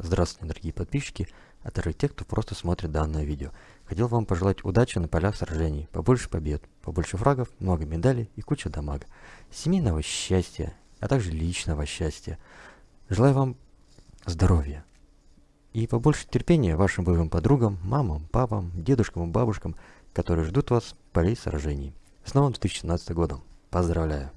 Здравствуйте, дорогие подписчики, а также те, кто просто смотрит данное видео. Хотел вам пожелать удачи на полях сражений, побольше побед, побольше фрагов, много медалей и куча дамага, семейного счастья, а также личного счастья. Желаю вам здоровья и побольше терпения вашим боевым подругам, мамам, папам, дедушкам и бабушкам, которые ждут вас в полей сражений. С новым 2017 годом! Поздравляю!